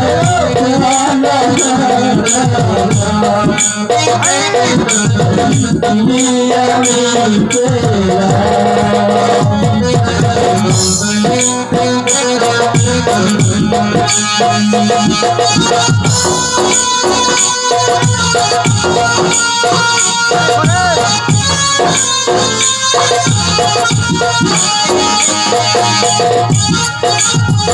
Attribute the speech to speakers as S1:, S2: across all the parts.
S1: Hey!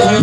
S1: I'm